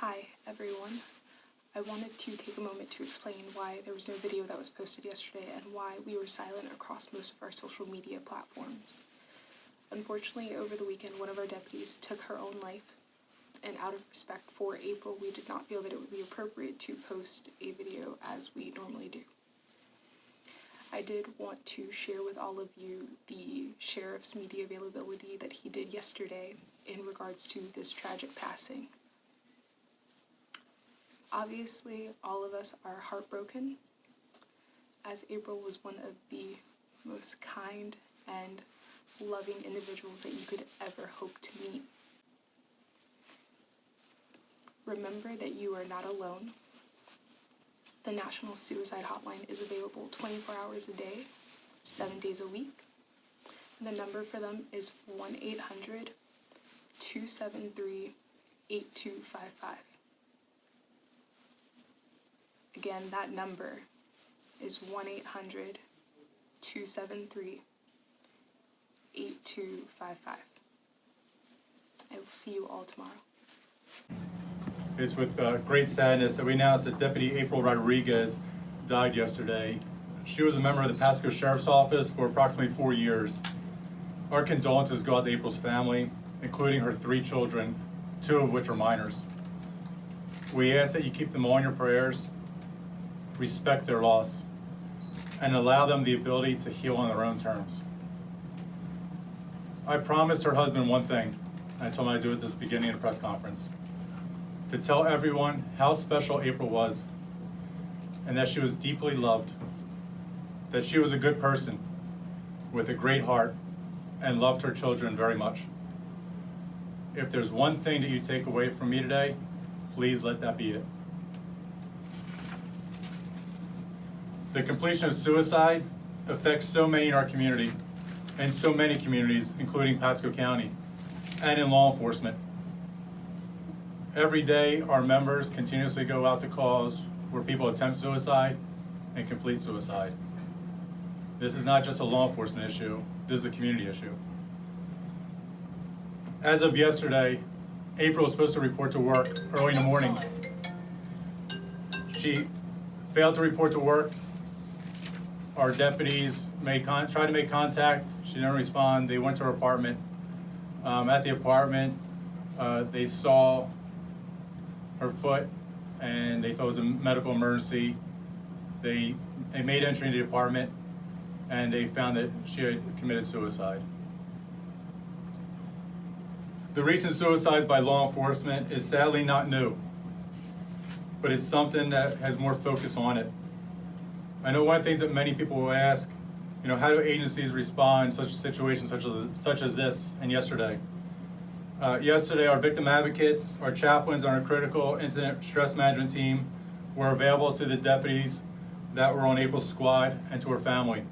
Hi, everyone. I wanted to take a moment to explain why there was no video that was posted yesterday and why we were silent across most of our social media platforms. Unfortunately, over the weekend, one of our deputies took her own life, and out of respect for April, we did not feel that it would be appropriate to post a video as we normally do. I did want to share with all of you the sheriff's media availability that he did yesterday in regards to this tragic passing. Obviously, all of us are heartbroken, as April was one of the most kind and loving individuals that you could ever hope to meet. Remember that you are not alone. The National Suicide Hotline is available 24 hours a day, 7 days a week. The number for them is 1 800 273 8255. Again, that number is 1 800 273 8255. I will see you all tomorrow. It's with uh, great sadness that we announce that Deputy April Rodriguez died yesterday. She was a member of the Pasco Sheriff's Office for approximately four years. Our condolences go out to April's family, including her three children, two of which are minors. We ask that you keep them all in your prayers, respect their loss, and allow them the ability to heal on their own terms. I promised her husband one thing, and I told him I'd do it at this beginning of the press conference to tell everyone how special April was and that she was deeply loved, that she was a good person with a great heart and loved her children very much. If there's one thing that you take away from me today, please let that be it. The completion of suicide affects so many in our community and so many communities, including Pasco County and in law enforcement. Every day, our members continuously go out to calls where people attempt suicide and complete suicide. This is not just a law enforcement issue, this is a community issue. As of yesterday, April was supposed to report to work early in the morning. She failed to report to work. Our deputies made con tried to make contact. She didn't respond. They went to her apartment. Um, at the apartment, uh, they saw her foot and they thought it was a medical emergency. They, they made entry into the apartment and they found that she had committed suicide. The recent suicides by law enforcement is sadly not new, but it's something that has more focus on it. I know one of the things that many people will ask, you know, how do agencies respond in such situations such as, such as this and yesterday? Uh, yesterday, our victim advocates, our chaplains, and our critical incident stress management team were available to the deputies that were on April's squad and to her family.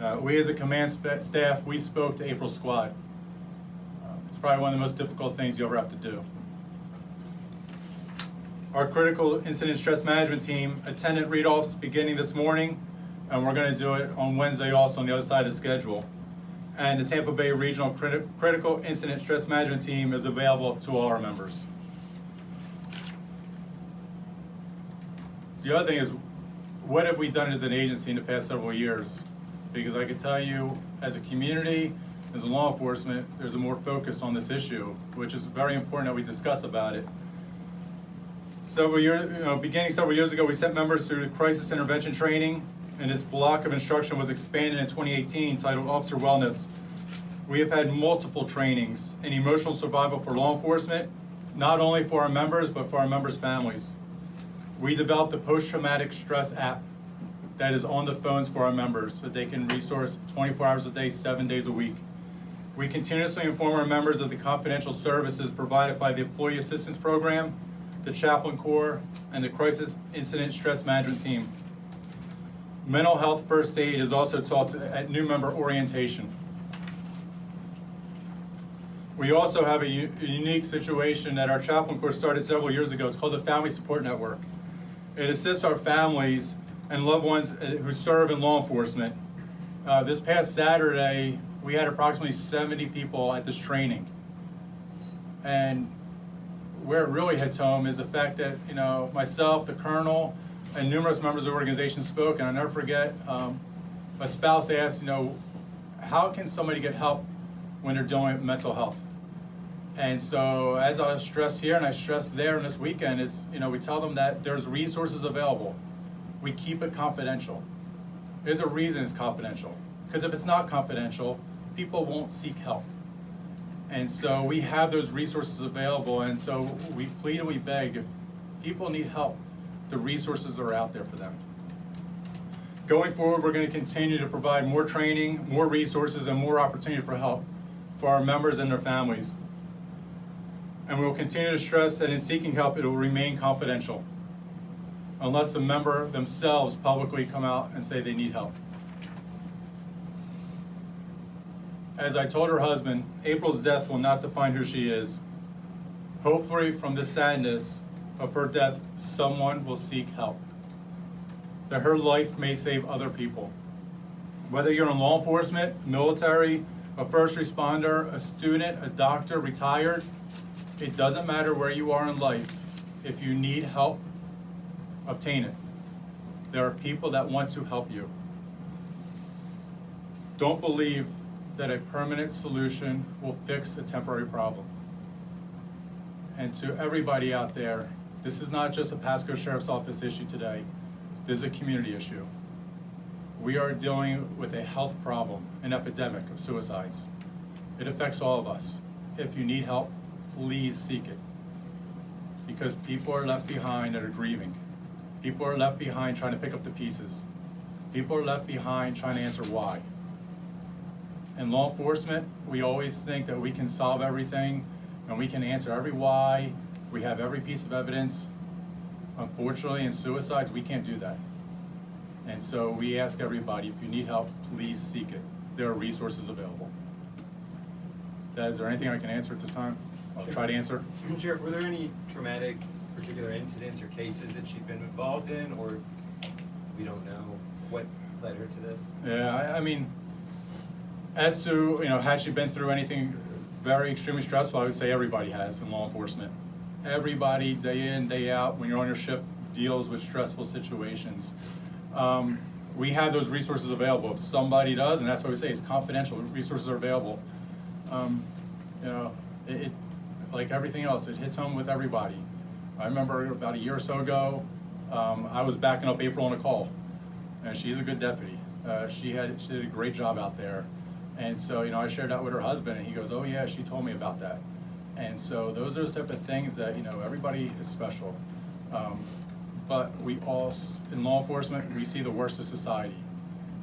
Uh, we as a command staff, we spoke to April's squad. Uh, it's probably one of the most difficult things you ever have to do. Our critical incident stress management team attended read-offs beginning this morning, and we're going to do it on Wednesday also on the other side of the schedule and the Tampa Bay Regional Criti Critical Incident Stress Management Team is available to all our members. The other thing is, what have we done as an agency in the past several years? Because I can tell you, as a community, as a law enforcement, there's a more focus on this issue, which is very important that we discuss about it. Several years, you know, beginning several years ago, we sent members through crisis intervention training and this block of instruction was expanded in 2018 titled Officer Wellness. We have had multiple trainings in emotional survival for law enforcement, not only for our members, but for our members' families. We developed a post-traumatic stress app that is on the phones for our members so they can resource 24 hours a day, seven days a week. We continuously inform our members of the confidential services provided by the Employee Assistance Program, the Chaplain Corps, and the Crisis Incident Stress Management Team. Mental health first aid is also taught at new member orientation. We also have a, a, unique situation that our chaplain course started several years ago. It's called the Family Support Network. It assists our families and loved ones uh, who serve in law enforcement. Uh, this past Saturday, we had approximately 70 people at this training. And where it really hits home is the fact that, you know, myself, the colonel, and numerous members of the organization spoke, and I'll never forget, um, spouse asked, you know, how can somebody get help when they're dealing with mental health? And so, as I stress here and I stress there in this weekend, it's, you know we tell them that there's resources available. We keep it confidential. There's a reason it's confidential. Because if it's not confidential, people won't seek help. And so we have those resources available, and so we plead and we beg if people need help, the resources are out there for them. Going forward, we're going to continue to provide more training, more resources, and more opportunity for help for our members and their families. And we will continue to stress that in seeking help, it will remain confidential unless the member themselves publicly come out and say they need help. As I told her husband, April's death will not define who she is. Hopefully, from the sadness of her death, someone will seek help. That her life may save other people. Whether you're in law enforcement, military, a first responder, a student, a doctor, retired, it doesn't matter where you are in life. If you need help, obtain it. There are people that want to help you. Don't believe that a permanent solution will fix a temporary problem. And to everybody out there, this is not just a Pasco Sheriff's Office issue today. This is a community issue. We are dealing with a health problem, an epidemic of suicides. It affects all of us. If you need help, please seek it. Because people are left behind that are grieving. People are left behind trying to pick up the pieces. People are left behind trying to answer why. In law enforcement, we always think that we can solve everything and we can answer every why. We have every piece of evidence. Unfortunately, in suicides, we can't do that. And so we ask everybody, if you need help, please seek it. There are resources available. Is there anything I can answer at this time? I'll try to answer. Sheriff, were there any traumatic particular incidents or cases that she'd been involved in, or we don't know what led her to this? Yeah, I, I mean, as to, you know, had she been through anything very extremely stressful, I would say everybody has in law enforcement. Everybody, day in, day out, when you're on your ship, deals with stressful situations. Um, we have those resources available. If somebody does, and that's why we say it's confidential, resources are available. Um, you know, it, it, like everything else, it hits home with everybody. I remember about a year or so ago, um, I was backing up April on a call, and she's a good deputy. Uh, she had she did a great job out there, and so you know I shared that with her husband, and he goes, "Oh yeah, she told me about that." And so those are those type of things that you know everybody is special, um, but we all in law enforcement we see the worst of society,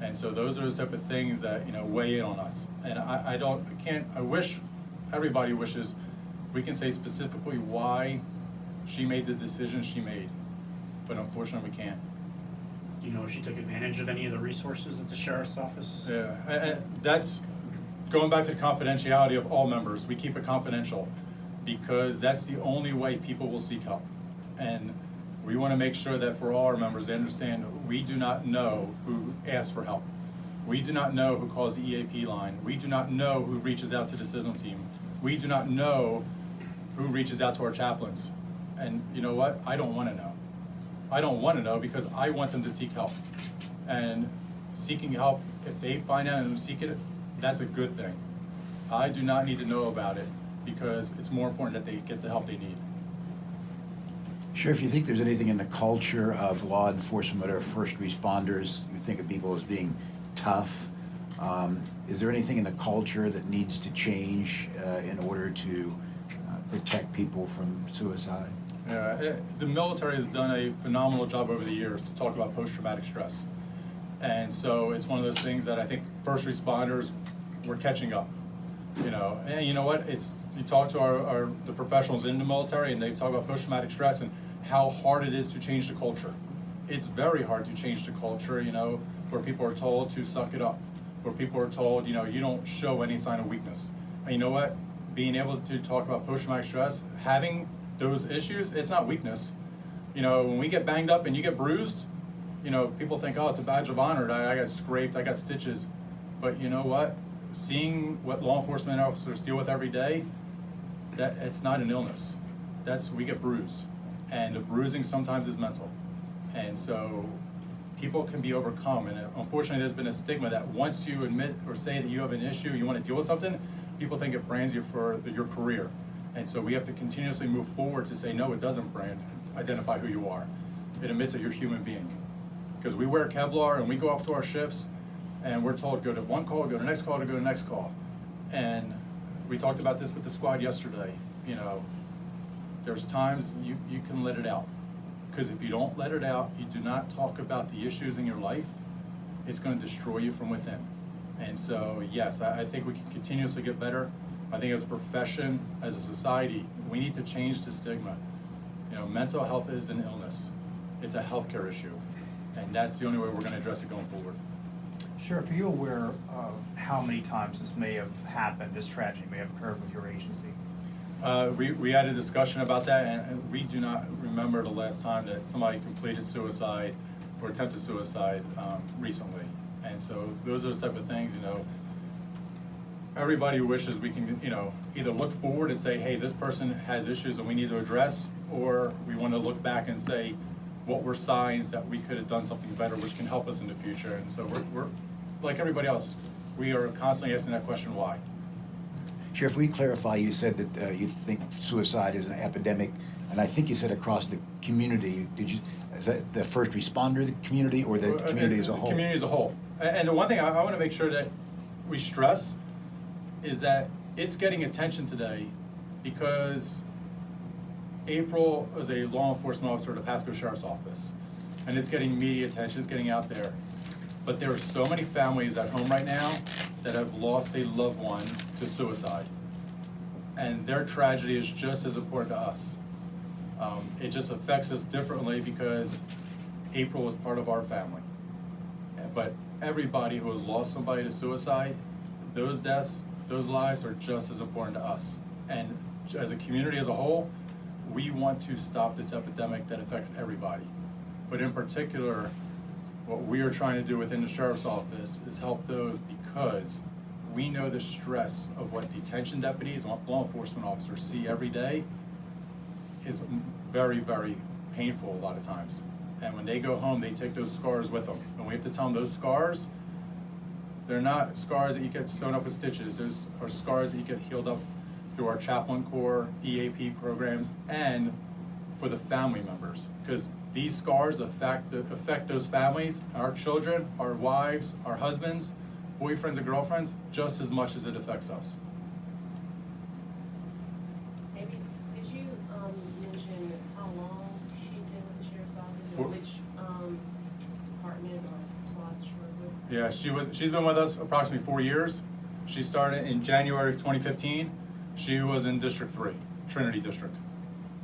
and so those are those type of things that you know weigh in on us. And I, I don't I can't I wish everybody wishes we can say specifically why she made the decision she made, but unfortunately we can't. You know if she took advantage of any of the resources at the sheriff's office? Yeah, that's going back to the confidentiality of all members. We keep it confidential because that's the only way people will seek help. And we want to make sure that for all our members, they understand we do not know who asks for help. We do not know who calls the EAP line. We do not know who reaches out to the CISM team. We do not know who reaches out to our chaplains. And you know what? I don't want to know. I don't want to know because I want them to seek help. And seeking help, if they find out and seek it, that's a good thing. I do not need to know about it because it's more important that they get the help they need. Sure, if you think there's anything in the culture of law enforcement or first responders, you think of people as being tough? Um, Is there anything in the culture that needs to change uh, in order to protect people from suicide? Yeah, it, Uh, the military has done a phenomenal job over the years to talk about post-traumatic stress. And so it's one of those things that I think first responders, we're catching up. You know, and you know what? It's you talk to our, our the professionals in the military, and they talk about post-traumatic stress and how hard it is to change the culture. It's very hard to change the culture. You know, where people are told to suck it up, where people are told, you know, you don't show any sign of weakness. And you know what? Being able to talk about post-traumatic stress, having those issues, it's not weakness. You know, when we get banged up and you get bruised, you know, people think, oh, it's a badge of honor. I, I got scraped, I got stitches. But you know what? Seeing what law enforcement officers deal with every day, that it's not an illness. that's, we get bruised. And the bruising sometimes is mental. And so people can be overcome. And unfortunately, there's been a stigma that once you admit or say that you have an issue, you want to deal with something, people think it brands you for the, your career. And so we have to continuously move forward to say, no, it doesn't brand, identify who you are. It admits that you're a human being. Because we wear Kevlar and we go off to our shifts and we're told, go to one call, go to next call, to go to the next call. And we talked about this with the squad yesterday, you know, there's times you, you can let it out. Because if you don't let it out, you do not talk about the issues in your life, it's gonna destroy you from within. And so, yes, I, I think we can continuously get better. I think as a profession, as a society, we need to change the stigma. You know, mental health is an illness. It's a healthcare issue. And that's the only way we're gonna address it going forward. Sheriff, are you aware of how many times this may have happened, this tragedy may have occurred with your agency? Uh, we, we had a discussion about that, and, and we do not remember the last time that somebody completed suicide or attempted suicide, um, recently. And so those are the type of things, you know, everybody wishes we can, you know, either look forward and say, hey, this person has issues that we need to address, or we want to look back and say, what were signs that we could have done something better, which can help us in the future. And so we're, we're, like everybody else, we are constantly asking that question, why? Sheriff, we clarify, you said that uh, you think suicide is an epidemic, and I think you said across the community. Did you, is that the first responder, the community, or the Uh, community as a whole? the whole? Community as a whole. And the one thing I, I wanna make sure that we stress is that it's getting attention today because April is a law enforcement officer at the Pasco Sheriff's Office. And it's getting media attention, it's getting out there. But there are so many families at home right now that have lost a loved one to suicide. And their tragedy is just as important to us. Um, it just affects us differently because April was part of our family. But everybody who has lost somebody to suicide, those deaths, those lives are just as important to us. And as a community as a whole, we want to stop this epidemic that affects everybody. But in particular, what we are trying to do within the sheriff's office is help those because we know the stress of what detention deputies and law enforcement officers see every day is very, very painful a lot of times. And when they go home, they take those scars with them. And we have to tell them those scars, they're not scars that you get sewn up with stitches. Those are scars that you get healed up through our chaplain corps, EAP programs, and for the family members. Because these scars affect, affect those families, our children, our wives, our husbands, boyfriends and girlfriends, just as much as it affects us. Maybe, did you, um, mention how long she'd been with the sheriff's office For- and which, um, department or squad she worked with? Yeah, she was, she's been with us approximately four years. She started in January of twenty fifteen. She was in District Three, Trinity District.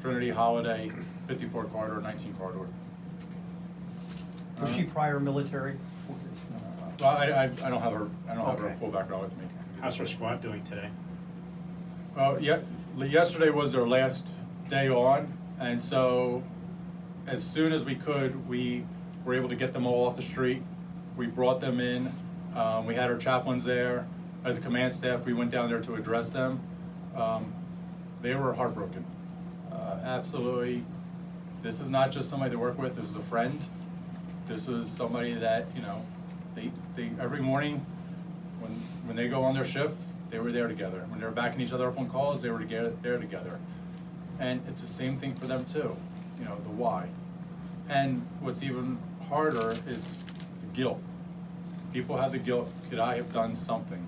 Trinity Holiday, fifty-four corridor, nineteen corridor. Was she prior military? Well, I, I, I don't have her, I don't have her Okay. full background with me. How's her squad doing today? Uh, yeah, yesterday was their last day on, and so as soon as we could, we were able to get them all off the street. We brought them in. Um, we had our chaplains there. As a command staff, we went down there to address them. Um, they were heartbroken. Uh, absolutely. This is not just somebody to work with. This is a friend. This was somebody that you know, they they every morning when when they go on their shift, they were there together. When they were backing each other up on calls, they were together there together. And it's the same thing for them too. You know, the why. And what's even harder is guilt. People have the guilt, could I have done something?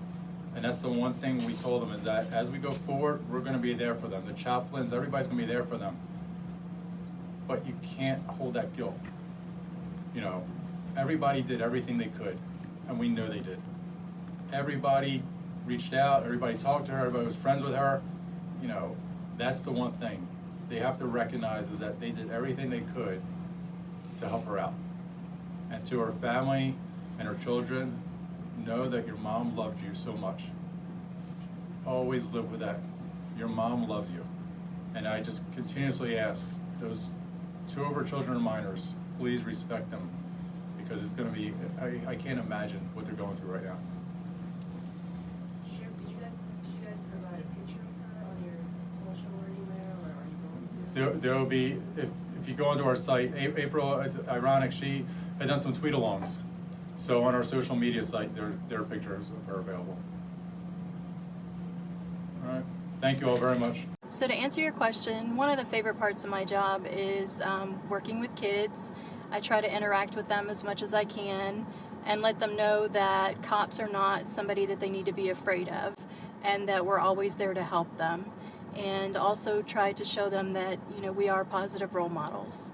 And that's the one thing we told them is that as we go forward, we're gonna be there for them. The chaplains, everybody's gonna be there for them. But you can't hold that guilt. You know, everybody did everything they could, and we know they did. Everybody reached out, everybody talked to her, everybody was friends with her. You know, that's the one thing they have to recognize is that they did everything they could to help her out. And to her family and her children, know that your mom loved you so much. Always live with that. Your mom loves you. And I just continuously ask those two of her children are minors, please respect them because it's gonna be, I, I can't imagine what they're going through right now. Sheriff, did you guys, did you guys provide a picture of her on your social or or are you there, there will be, if, if you go onto our site, April, it's ironic, she had done some tweet-alongs. So on our social media site, there, there are pictures of her available. All right, thank you all very much. So to answer your question, one of the favorite parts of my job is um, working with kids. I try to interact with them as much as I can and let them know that cops are not somebody that they need to be afraid of and that we're always there to help them. And also try to show them that, you know, we are positive role models.